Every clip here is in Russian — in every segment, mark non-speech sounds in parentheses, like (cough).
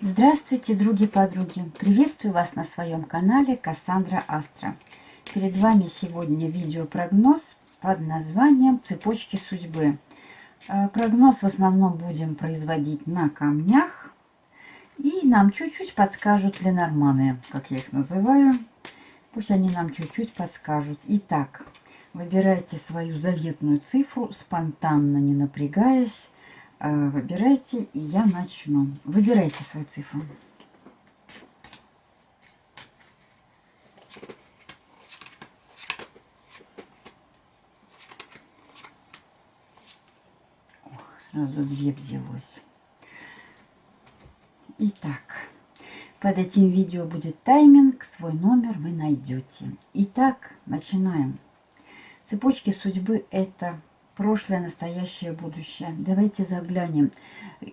Здравствуйте, други-подруги! Приветствую вас на своем канале Кассандра Астра. Перед вами сегодня видеопрогноз под названием «Цепочки судьбы». Э, прогноз в основном будем производить на камнях. И нам чуть-чуть подскажут ленорманы, как я их называю. Пусть они нам чуть-чуть подскажут. Итак, выбирайте свою заветную цифру, спонтанно, не напрягаясь. Э, выбирайте, и я начну. Выбирайте свою цифру. Сразу две взялось. Итак, под этим видео будет тайминг, свой номер вы найдете. Итак, начинаем. Цепочки судьбы – это прошлое, настоящее, будущее. Давайте заглянем,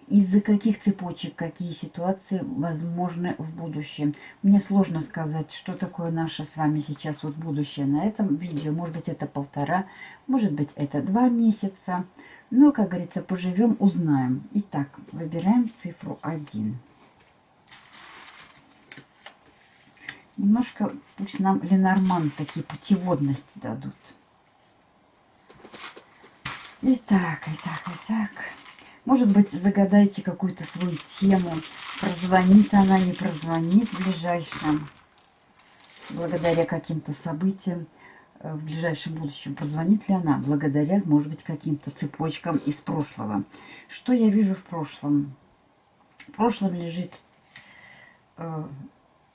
из-за каких цепочек, какие ситуации возможны в будущем. Мне сложно сказать, что такое наше с вами сейчас вот будущее на этом видео. Может быть, это полтора, может быть, это два месяца. Но, как говорится, поживем, узнаем. Итак, выбираем цифру 1. Немножко пусть нам Ленорман такие путеводности дадут. Итак, итак, итак. Может быть, загадайте какую-то свою тему. Прозвонит она, не прозвонит в ближайшем. Благодаря каким-то событиям в ближайшем будущем. Прозвонит ли она? Благодаря, может быть, каким-то цепочкам из прошлого. Что я вижу в прошлом? В прошлом лежит, э,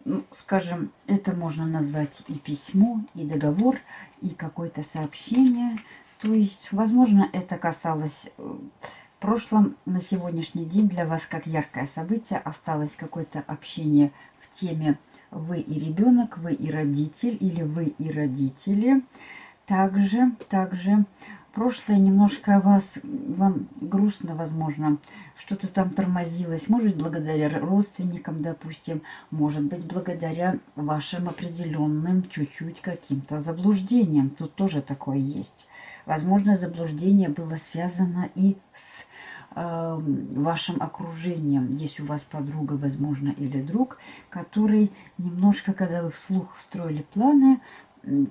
ну, скажем, это можно назвать и письмо, и договор, и какое-то сообщение – то есть, возможно, это касалось э, в прошлом, на сегодняшний день для вас как яркое событие осталось какое-то общение в теме «Вы и ребенок», «Вы и родитель» или «Вы и родители». Также, также прошлое немножко вас, вам грустно, возможно, что-то там тормозилось. Может быть, благодаря родственникам, допустим, может быть, благодаря вашим определенным чуть-чуть каким-то заблуждениям. Тут тоже такое есть. Возможно, заблуждение было связано и с вашим окружением. Есть у вас подруга, возможно, или друг, который немножко, когда вы вслух строили планы,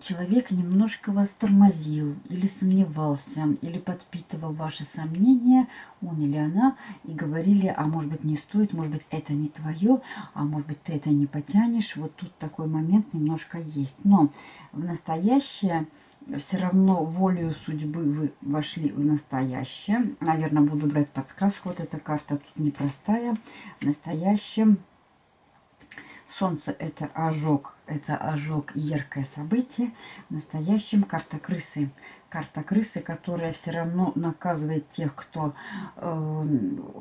человек немножко вас тормозил или сомневался, или подпитывал ваши сомнения, он или она, и говорили, а может быть не стоит, может быть это не твое, а может быть ты это не потянешь. Вот тут такой момент немножко есть. Но в настоящее все равно волею судьбы вы вошли в настоящее. Наверное, буду брать подсказку. Вот эта карта тут непростая. В настоящем солнце это ожог. Это ожог яркое событие. В настоящем карта крысы. Карта крысы, которая все равно наказывает тех, кто э,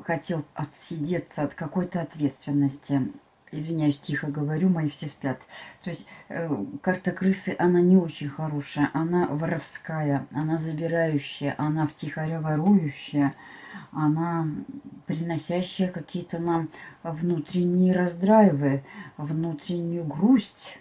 хотел отсидеться от какой-то ответственности извиняюсь, тихо говорю, мои все спят. То есть э, карта крысы, она не очень хорошая, она воровская, она забирающая, она втихаря ворующая, она приносящая какие-то нам внутренние раздрайвы, внутреннюю грусть,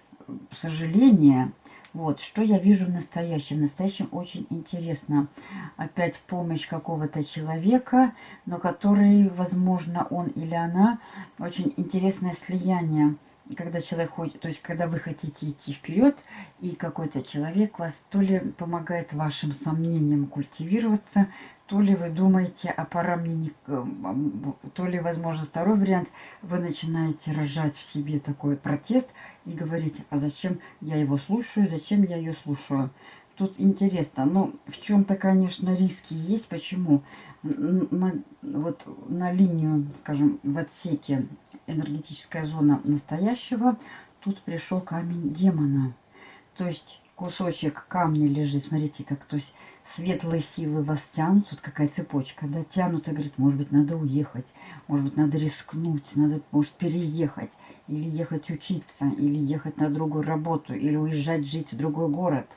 сожаление. Вот, что я вижу в настоящем. В настоящем очень интересно. Опять помощь какого-то человека, но который, возможно, он или она, очень интересное слияние. Когда человек хочет, то есть когда вы хотите идти вперед, и какой-то человек вас то ли помогает вашим сомнениям культивироваться, то ли вы думаете, а пора мне не... То ли, возможно, второй вариант, вы начинаете рожать в себе такой протест и говорите, а зачем я его слушаю, зачем я ее слушаю. Тут интересно, но в чем-то, конечно, риски есть. Почему? На, вот на линию, скажем, в отсеке энергетическая зона настоящего, тут пришел камень демона. То есть кусочек камня лежит, смотрите, как, то есть светлые силы вас тянут, тут какая цепочка, да, тянут и говорит, может быть, надо уехать, может быть, надо рискнуть, надо, может, переехать, или ехать учиться, или ехать на другую работу, или уезжать жить в другой город.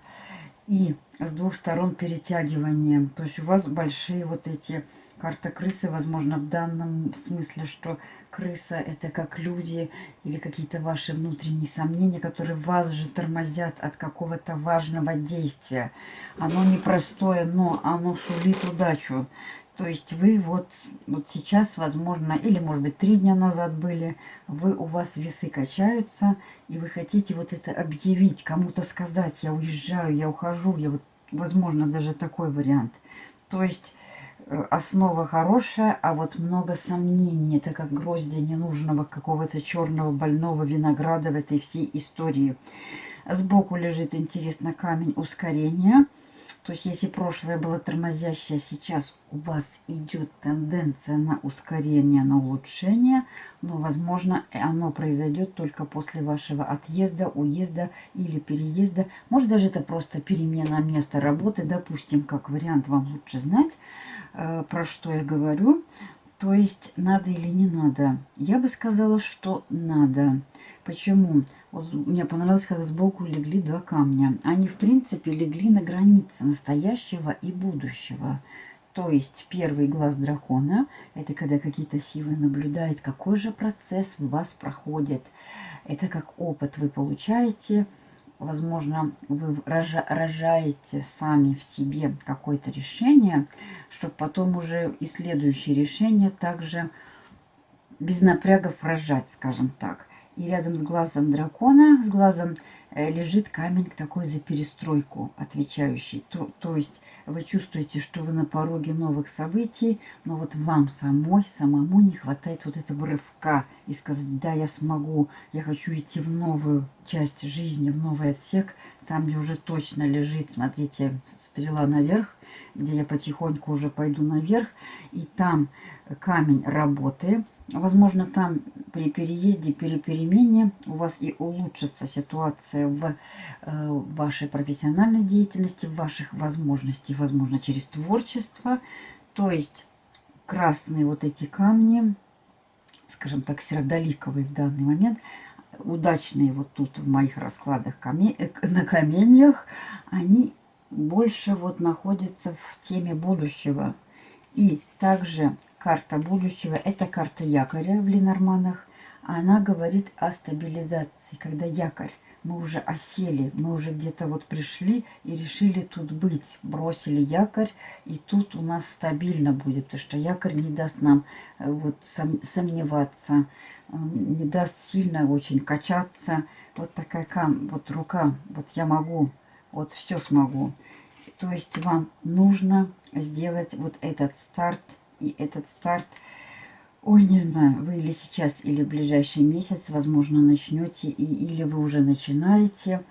И с двух сторон перетягивание, то есть у вас большие вот эти Карта крысы, возможно, в данном смысле, что крыса это как люди или какие-то ваши внутренние сомнения, которые вас же тормозят от какого-то важного действия. Оно непростое, но оно сулит удачу. То есть вы вот, вот сейчас, возможно, или может быть три дня назад были, вы у вас весы качаются, и вы хотите вот это объявить, кому-то сказать, я уезжаю, я ухожу, я вот, возможно, даже такой вариант. То есть основа хорошая, а вот много сомнений. Это как гроздья ненужного какого-то черного больного винограда в этой всей истории. Сбоку лежит, интересно, камень ускорения – то есть, если прошлое было тормозящее, сейчас у вас идет тенденция на ускорение, на улучшение, но, возможно, оно произойдет только после вашего отъезда, уезда или переезда. Может, даже это просто перемена места работы, допустим, как вариант, вам лучше знать, про что я говорю. То есть, надо или не надо? Я бы сказала, что надо. Почему? Вот мне понравилось, как сбоку легли два камня. Они, в принципе, легли на границе настоящего и будущего. То есть первый глаз дракона – это когда какие-то силы наблюдают, какой же процесс в вас проходит. Это как опыт вы получаете. Возможно, вы рожаете сами в себе какое-то решение, чтобы потом уже и следующее решение также без напрягов рожать, скажем так. И рядом с глазом дракона, с глазом э, лежит камень такой за перестройку отвечающий. То, то есть вы чувствуете, что вы на пороге новых событий, но вот вам самой, самому не хватает вот этого рывка и сказать, да, я смогу, я хочу идти в новую часть жизни, в новый отсек, там, где уже точно лежит, смотрите, стрела наверх, где я потихоньку уже пойду наверх, и там камень работы. Возможно, там при переезде, при перемене у вас и улучшится ситуация в э, вашей профессиональной деятельности, в ваших возможностях, возможно, через творчество. То есть красные вот эти камни, скажем так, сердоликовые в данный момент, удачные вот тут в моих раскладах камень, на каменьях, они больше вот находятся в теме будущего. И также карта будущего. Это карта якоря в Ленорманах. Она говорит о стабилизации, когда якорь, мы уже осели, мы уже где-то вот пришли и решили тут быть. Бросили якорь, и тут у нас стабильно будет, потому что якорь не даст нам э, вот сомневаться, не даст сильно очень качаться. Вот такая вот рука, вот я могу, вот все смогу. То есть вам нужно сделать вот этот старт и этот старт, ой, не знаю, вы или сейчас, или в ближайший месяц, возможно, начнете, и, или вы уже начинаете.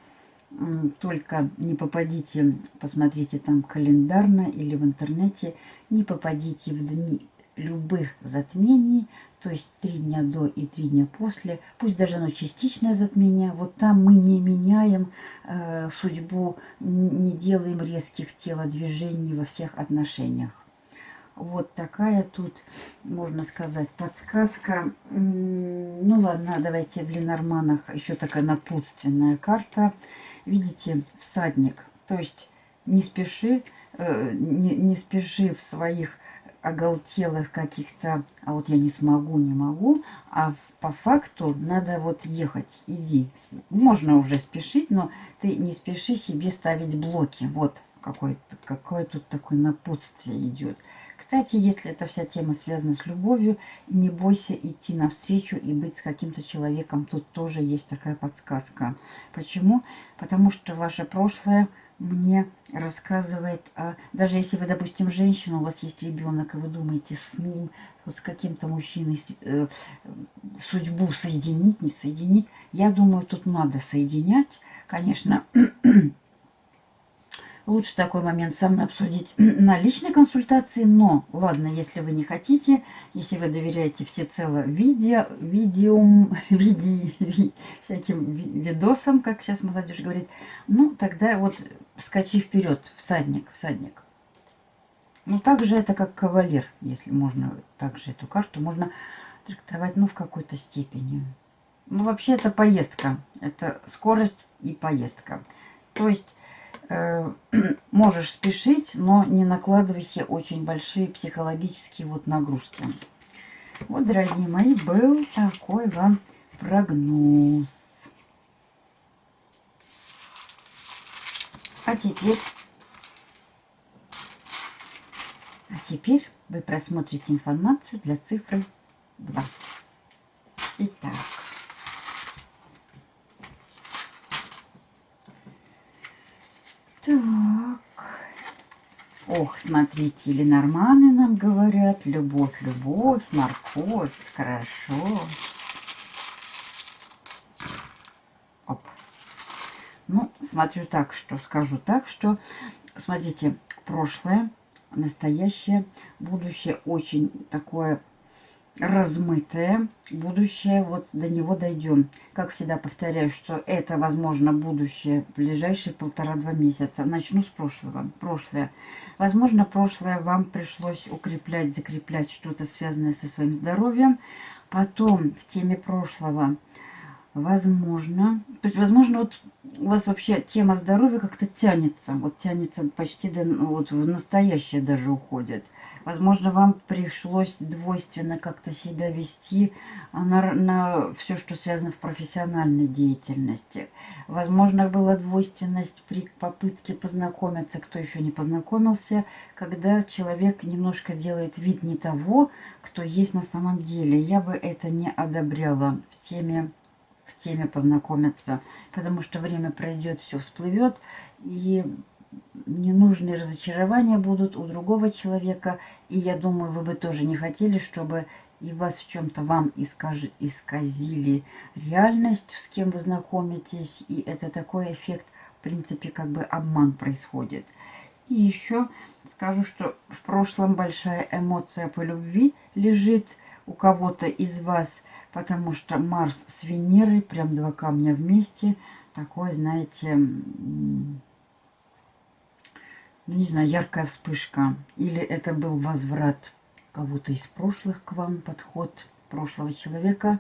Только не попадите, посмотрите там календарно или в интернете, не попадите в дни любых затмений, то есть три дня до и три дня после, пусть даже оно частичное затмение, вот там мы не меняем э, судьбу, не делаем резких телодвижений во всех отношениях. Вот такая тут, можно сказать, подсказка. Ну ладно, давайте в Ленорманах еще такая напутственная карта. Видите, всадник. То есть не спеши, э, не, не спеши в своих оголтелых каких-то, а вот я не смогу, не могу, а по факту надо вот ехать, иди. Можно уже спешить, но ты не спеши себе ставить блоки. Вот какое, какое тут такое напутствие идет. Кстати, если эта вся тема связана с любовью, не бойся идти навстречу и быть с каким-то человеком. Тут тоже есть такая подсказка. Почему? Потому что ваше прошлое мне рассказывает, о... даже если вы, допустим, женщина, у вас есть ребенок, и вы думаете с ним, вот с каким-то мужчиной э, судьбу соединить, не соединить, я думаю, тут надо соединять. Конечно, (clears throat) Лучше такой момент со мной обсудить (clears throat) на личной консультации, но ладно, если вы не хотите, если вы доверяете всецело видео, видеум, (laughs) види, ви, всяким видосам, как сейчас молодежь говорит, ну тогда вот скачи вперед, всадник, всадник. Ну также это как кавалер, если можно также эту карту можно трактовать, ну в какой-то степени. Ну вообще это поездка, это скорость и поездка. То есть э, (clears throat) можешь спешить, но не накладывай себе очень большие психологические вот нагрузки. Вот, дорогие мои, был такой вам прогноз. А теперь... А теперь вы просмотрите информацию для цифры 2. Итак. Так. Ох, смотрите, Ленорманы нам говорят. Любовь, любовь, морковь. Хорошо. Оп. Ну, смотрю так, что скажу так, что, смотрите, прошлое, настоящее, будущее очень такое размытое будущее, вот до него дойдем. Как всегда повторяю, что это, возможно, будущее ближайшие полтора-два месяца. Начну с прошлого. Прошлое. Возможно, прошлое вам пришлось укреплять, закреплять что-то связанное со своим здоровьем. Потом в теме прошлого, возможно, то есть, возможно, вот у вас вообще тема здоровья как-то тянется, вот тянется почти до, вот в настоящее даже уходит. Возможно, вам пришлось двойственно как-то себя вести на, на все, что связано в профессиональной деятельности. Возможно, была двойственность при попытке познакомиться, кто еще не познакомился, когда человек немножко делает вид не того, кто есть на самом деле. Я бы это не одобряла в теме теме познакомиться, потому что время пройдет, все всплывет, и ненужные разочарования будут у другого человека. И я думаю, вы бы тоже не хотели, чтобы и вас в чем-то вам искаж... исказили реальность, с кем вы знакомитесь. И это такой эффект, в принципе, как бы обман происходит. И еще скажу, что в прошлом большая эмоция по любви лежит у кого-то из вас, потому что Марс с Венерой, прям два камня вместе, такой, знаете, ну не знаю, яркая вспышка. Или это был возврат кого-то из прошлых к вам, подход прошлого человека.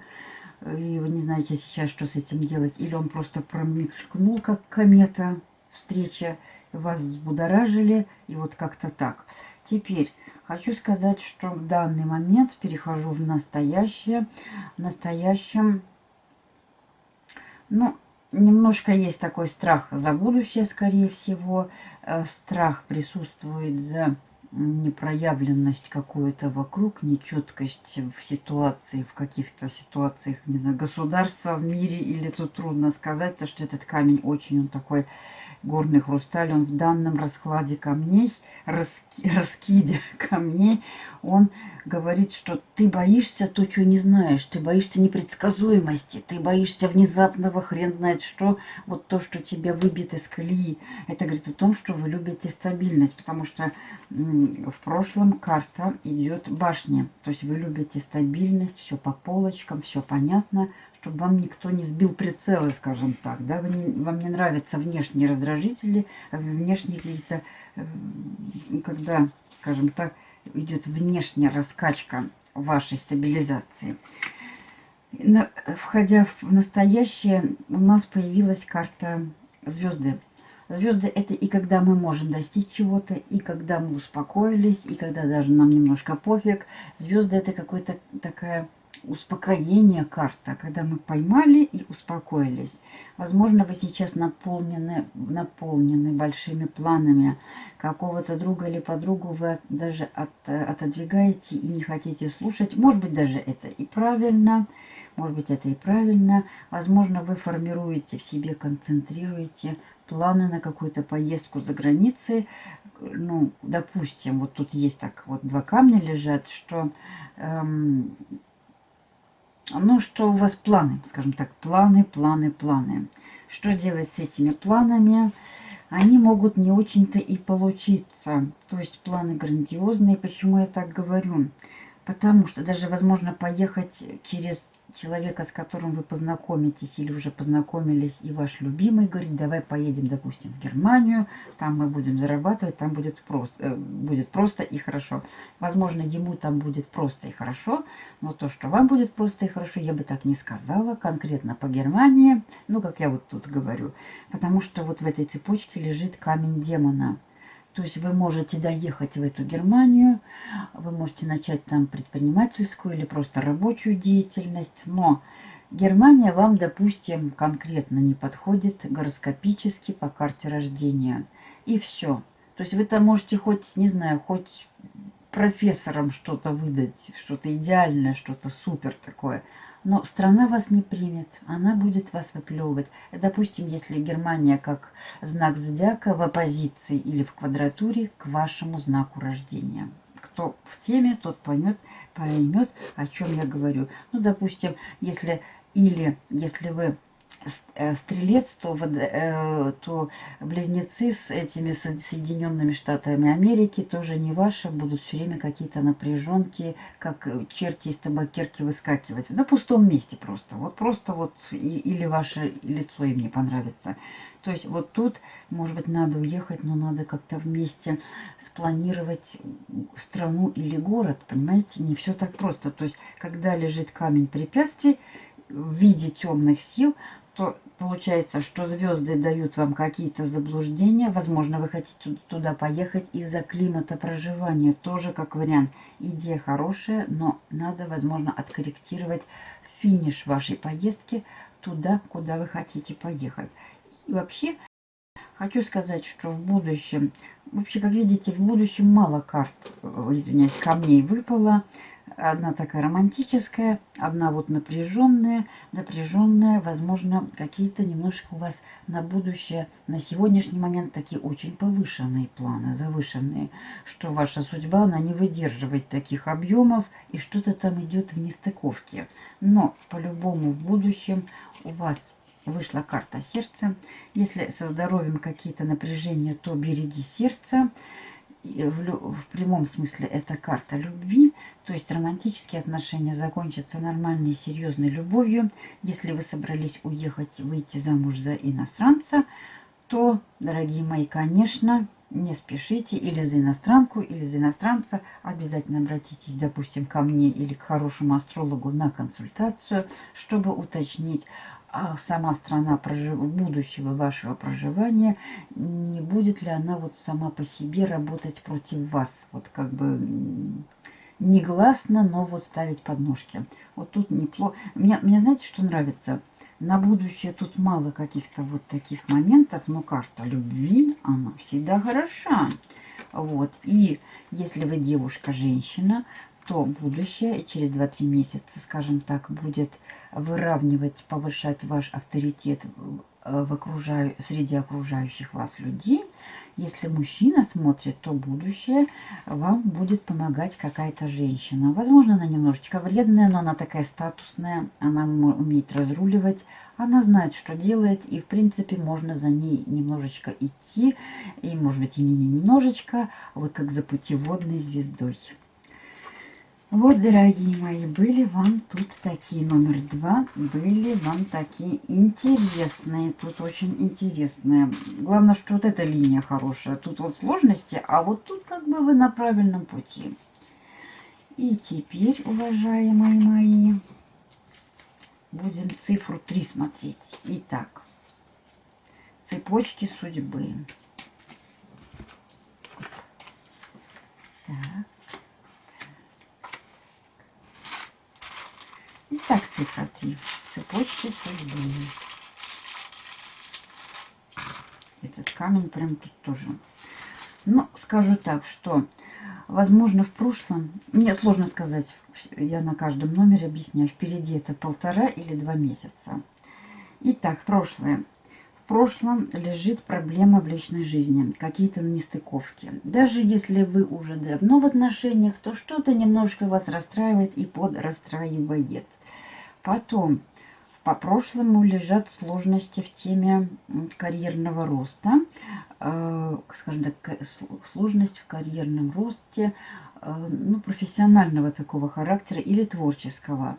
И вы не знаете сейчас, что с этим делать. Или он просто промелькнул, как комета, встреча, вас взбудоражили, и вот как-то так. Теперь хочу сказать, что в данный момент перехожу в настоящее. В настоящем, ну, Немножко есть такой страх за будущее, скорее всего. Э, страх присутствует за непроявленность какую-то вокруг, нечеткость в ситуации, в каких-то ситуациях, не знаю, государства в мире, или тут трудно сказать, потому что этот камень очень он такой горный хрусталь, он в данном раскладе камней, раски, (laughs) раскиде камней, он говорит, что ты боишься то, чего не знаешь, ты боишься непредсказуемости, ты боишься внезапного хрен знает что, вот то, что тебя выбьет из колеи. Это говорит о том, что вы любите стабильность, потому что в прошлом карта идет башня, то есть вы любите стабильность, все по полочкам, все понятно, чтобы вам никто не сбил прицелы, скажем так. Да? Не, вам не нравятся внешние раздражители, а внешние какие-то, э, когда, скажем так, идет внешняя раскачка вашей стабилизации. Входя в настоящее, у нас появилась карта звезды. Звезды это и когда мы можем достичь чего-то, и когда мы успокоились, и когда даже нам немножко пофиг. Звезды это какая-то такая успокоение карта, когда мы поймали и успокоились. Возможно, вы сейчас наполнены, наполнены большими планами какого-то друга или подругу, вы даже от, отодвигаете и не хотите слушать. Может быть, даже это и правильно, может быть, это и правильно. Возможно, вы формируете в себе, концентрируете планы на какую-то поездку за границей. Ну, допустим, вот тут есть так вот два камня лежат, что... Эм, ну, что у вас планы, скажем так, планы, планы, планы. Что делать с этими планами? Они могут не очень-то и получиться. То есть планы грандиозные. Почему я так говорю? Потому что даже возможно поехать через человека, с которым вы познакомитесь или уже познакомились, и ваш любимый говорит, давай поедем, допустим, в Германию, там мы будем зарабатывать, там будет просто, э, будет просто и хорошо. Возможно, ему там будет просто и хорошо, но то, что вам будет просто и хорошо, я бы так не сказала, конкретно по Германии, ну, как я вот тут говорю, потому что вот в этой цепочке лежит камень демона – то есть вы можете доехать в эту Германию, вы можете начать там предпринимательскую или просто рабочую деятельность, но Германия вам, допустим, конкретно не подходит гороскопически по карте рождения. И все. То есть вы там можете хоть, не знаю, хоть профессорам что-то выдать, что-то идеальное, что-то супер такое – но страна вас не примет, она будет вас выплевывать. Допустим, если Германия как знак зодиака в оппозиции или в квадратуре к вашему знаку рождения. Кто в теме, тот поймет, поймет, о чем я говорю. Ну, допустим, если или если вы стрелец, то, э, то близнецы с этими Соединенными Штатами Америки тоже не ваши, будут все время какие-то напряженки, как черти из табакерки выскакивать. На пустом месте просто. Вот просто вот и, или ваше лицо им не понравится. То есть вот тут, может быть, надо уехать, но надо как-то вместе спланировать страну или город, понимаете? Не все так просто. То есть, когда лежит камень препятствий в виде темных сил, то получается, что звезды дают вам какие-то заблуждения. Возможно, вы хотите туда поехать из-за климата проживания. Тоже как вариант. Идея хорошая, но надо, возможно, откорректировать финиш вашей поездки туда, куда вы хотите поехать. И вообще, хочу сказать, что в будущем, вообще, как видите, в будущем мало карт, э, извиняюсь, камней выпало. Одна такая романтическая, одна вот напряженная, напряженная, возможно, какие-то немножко у вас на будущее, на сегодняшний момент такие очень повышенные планы, завышенные, что ваша судьба, она не выдерживает таких объемов, и что-то там идет в нестыковке. Но по-любому в будущем у вас вышла карта сердца. Если со здоровьем какие-то напряжения, то береги сердце в, в прямом смысле это карта любви, то есть романтические отношения закончатся нормальной серьезной любовью. Если вы собрались уехать, выйти замуж за иностранца, то, дорогие мои, конечно, не спешите или за иностранку, или за иностранца. Обязательно обратитесь, допустим, ко мне или к хорошему астрологу на консультацию, чтобы уточнить, а сама страна прожив... будущего вашего проживания, не будет ли она вот сама по себе работать против вас. Вот как бы негласно, но вот ставить подножки. Вот тут неплохо. Мне, мне знаете, что нравится? На будущее тут мало каких-то вот таких моментов, но карта любви, она всегда хороша. Вот. И если вы девушка-женщина, то будущее через 2-3 месяца, скажем так, будет выравнивать, повышать ваш авторитет в окружаю, среди окружающих вас людей. Если мужчина смотрит, то будущее вам будет помогать какая-то женщина. Возможно, она немножечко вредная, но она такая статусная, она умеет разруливать, она знает, что делает, и, в принципе, можно за ней немножечко идти, и, может быть, и не немножечко, вот как за путеводной звездой. Вот, дорогие мои, были вам тут такие номер два, были вам такие интересные, тут очень интересные. Главное, что вот эта линия хорошая, тут вот сложности, а вот тут как бы вы на правильном пути. И теперь, уважаемые мои, будем цифру 3 смотреть. Итак, цепочки судьбы. Так. Итак, цифра 3. Цепочки судьбы. Этот камень прям тут тоже. Но скажу так, что, возможно, в прошлом, мне сложно сказать, я на каждом номере объясняю, впереди это полтора или два месяца. Итак, прошлое. В прошлом лежит проблема в личной жизни, какие-то нестыковки. Даже если вы уже давно в отношениях, то что-то немножко вас расстраивает и подрастраивает. Потом по прошлому лежат сложности в теме карьерного роста. Э, скажем так, сложность в карьерном росте, э, ну, профессионального такого характера или творческого.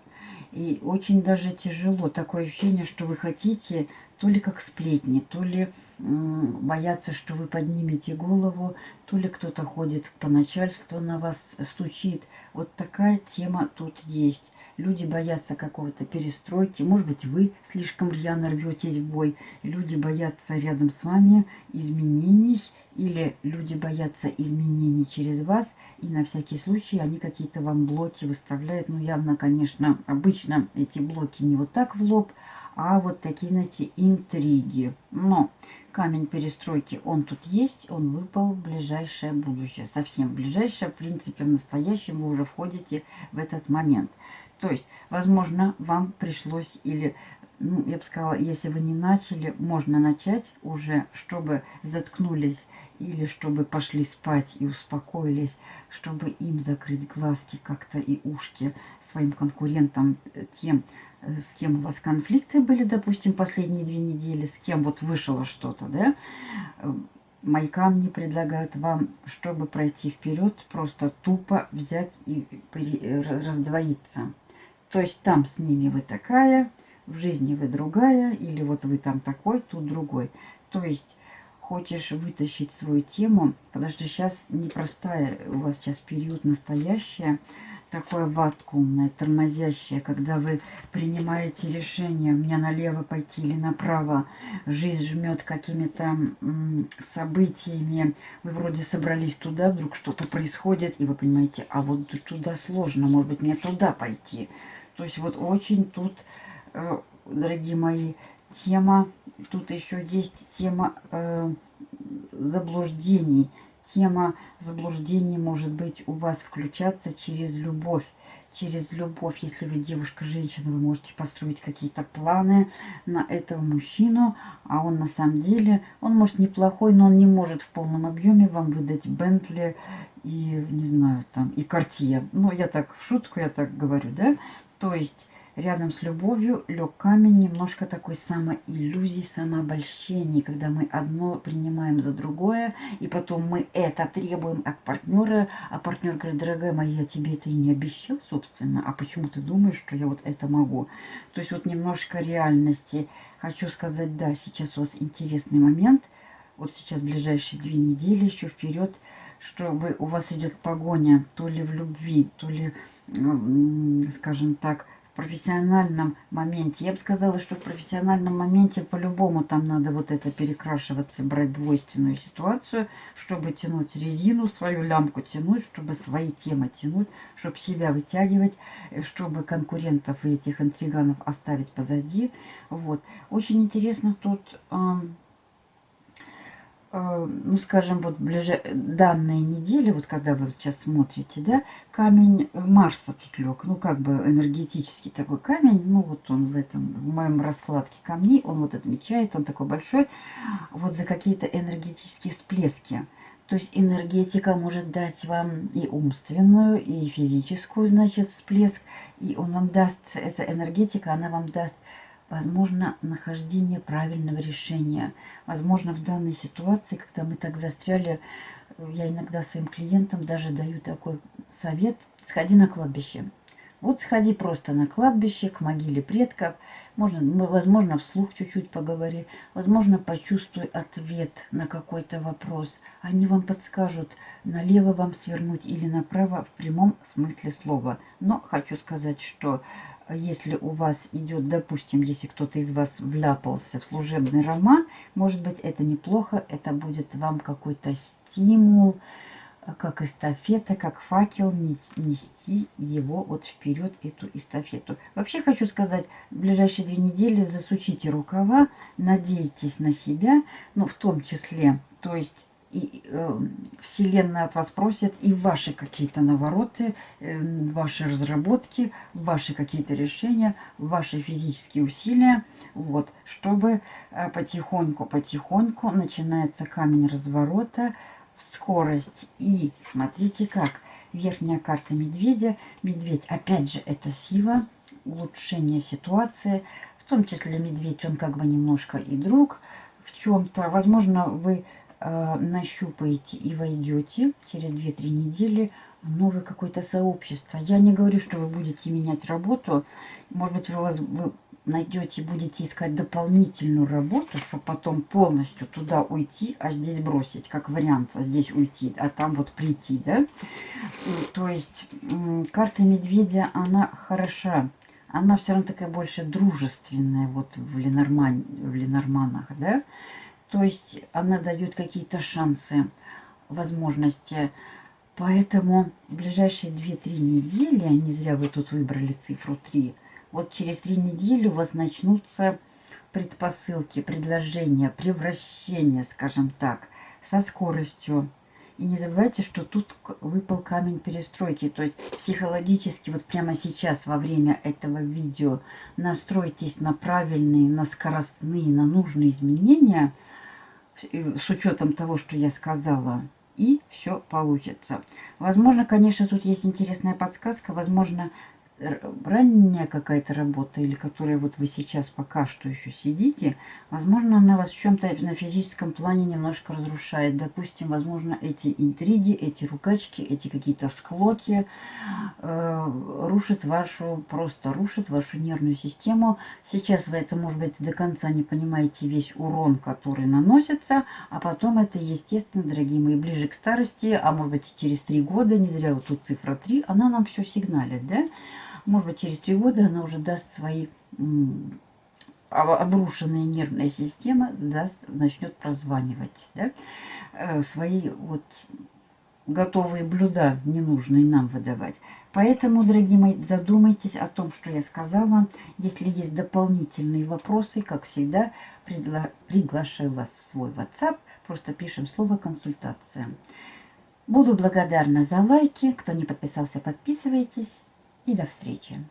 И очень даже тяжело. Такое ощущение, что вы хотите то ли как сплетни, то ли бояться, что вы поднимете голову, то ли кто-то ходит по начальству на вас стучит. Вот такая тема тут есть. Люди боятся какого-то перестройки. Может быть, вы слишком рьяно рветесь в бой. Люди боятся рядом с вами изменений. Или люди боятся изменений через вас. И на всякий случай они какие-то вам блоки выставляют. Ну, явно, конечно, обычно эти блоки не вот так в лоб, а вот такие, знаете, интриги. Но камень перестройки, он тут есть, он выпал в ближайшее будущее. Совсем ближайшее, в принципе, в настоящем вы уже входите в этот момент. То есть, возможно, вам пришлось или, ну, я бы сказала, если вы не начали, можно начать уже, чтобы заткнулись или чтобы пошли спать и успокоились, чтобы им закрыть глазки как-то и ушки своим конкурентам, э, тем, э, с кем у вас конфликты были, допустим, последние две недели, с кем вот вышло что-то, да, э, мои камни предлагают вам, чтобы пройти вперед, просто тупо взять и раздвоиться. То есть там с ними вы такая, в жизни вы другая, или вот вы там такой, тут другой. То есть хочешь вытащить свою тему, подожди, сейчас непростая, у вас сейчас период настоящее, такое вакуумное, тормозящее, когда вы принимаете решение, мне налево пойти или направо, жизнь жмет какими-то событиями, вы вроде собрались туда, вдруг что-то происходит, и вы понимаете, а вот туда сложно, может быть, мне туда пойти. То есть вот очень тут, э, дорогие мои, тема, тут еще есть тема э, заблуждений. Тема заблуждений может быть у вас включаться через любовь. Через любовь, если вы девушка-женщина, вы можете построить какие-то планы на этого мужчину, а он на самом деле, он может неплохой, но он не может в полном объеме вам выдать Бентли и, не знаю, там, и Картье. Ну, я так в шутку, я так говорю, да? То есть рядом с любовью лег камень немножко такой самоиллюзии, самообольщений, когда мы одно принимаем за другое, и потом мы это требуем от партнера, а партнер говорит, дорогая моя, я тебе это и не обещал, собственно, а почему ты думаешь, что я вот это могу? То есть вот немножко реальности. Хочу сказать, да, сейчас у вас интересный момент, вот сейчас ближайшие две недели еще вперед, чтобы у вас идет погоня то ли в любви, то ли скажем так, в профессиональном моменте. Я бы сказала, что в профессиональном моменте по-любому там надо вот это перекрашиваться, брать двойственную ситуацию, чтобы тянуть резину, свою лямку тянуть, чтобы свои темы тянуть, чтобы себя вытягивать, э, чтобы конкурентов и этих интриганов оставить позади. Вот. Очень интересно тут... Э, ну, скажем, вот ближе данные недели, вот когда вы сейчас смотрите, да, камень Марса тут лег, ну, как бы энергетический такой камень, ну, вот он в этом, в моем раскладке камней, он вот отмечает, он такой большой, вот за какие-то энергетические всплески. То есть энергетика может дать вам и умственную, и физическую, значит, всплеск, и он вам даст, эта энергетика, она вам даст возможно нахождение правильного решения. Возможно, в данной ситуации, когда мы так застряли, я иногда своим клиентам даже даю такой совет, сходи на кладбище. Вот сходи просто на кладбище, к могиле предков. Можно, возможно, вслух чуть-чуть поговори. Возможно, почувствуй ответ на какой-то вопрос. Они вам подскажут, налево вам свернуть или направо в прямом смысле слова. Но хочу сказать, что если у вас идет, допустим, если кто-то из вас вляпался в служебный роман, может быть, это неплохо, это будет вам какой-то стимул, как эстафета, как факел, нести его вот вперед, эту эстафету. Вообще хочу сказать, в ближайшие две недели засучите рукава, надейтесь на себя, ну, в том числе, то есть и э, Вселенная от вас просит и ваши какие-то навороты, э, ваши разработки, ваши какие-то решения, ваши физические усилия, вот, чтобы потихоньку-потихоньку э, начинается камень разворота, скорость. И смотрите как, верхняя карта медведя, медведь, опять же, это сила, улучшение ситуации, в том числе медведь, он как бы немножко и друг в чем-то, возможно, вы нащупаете и войдете через 2-3 недели новое какое-то сообщество. Я не говорю, что вы будете менять работу. Может быть, вы, вас, вы найдете, будете искать дополнительную работу, чтобы потом полностью туда уйти, а здесь бросить, как вариант, а здесь уйти, а там вот прийти, да. То есть карта медведя, она хороша. Она все равно такая больше дружественная вот в, Ленорман, в Ленорманах, да. То есть она дает какие-то шансы, возможности. Поэтому в ближайшие 2-3 недели, не зря вы тут выбрали цифру 3, вот через три недели у вас начнутся предпосылки, предложения, превращения, скажем так, со скоростью. И не забывайте, что тут выпал камень перестройки. То есть психологически вот прямо сейчас во время этого видео настройтесь на правильные, на скоростные, на нужные изменения с учетом того, что я сказала. И все получится. Возможно, конечно, тут есть интересная подсказка. Возможно, ранняя какая-то работа, или которая вот вы сейчас пока что еще сидите, возможно, она вас в чем-то на физическом плане немножко разрушает. Допустим, возможно, эти интриги, эти рукачки, эти какие-то склоки э, рушат вашу, просто рушат вашу нервную систему. Сейчас вы это, может быть, до конца не понимаете весь урон, который наносится, а потом это, естественно, дорогие мои, ближе к старости, а может быть, через три года, не зря вот тут цифра 3, она нам все сигналит, да? Может быть, через три года она уже даст свои обрушенная нервная система даст, начнет прозванивать да? Э, свои вот готовые блюда, ненужные нам выдавать. Поэтому, дорогие мои, задумайтесь о том, что я сказала. Если есть дополнительные вопросы, как всегда, пригла приглашаю вас в свой WhatsApp. Просто пишем слово «консультация». Буду благодарна за лайки. Кто не подписался, подписывайтесь и до встречи.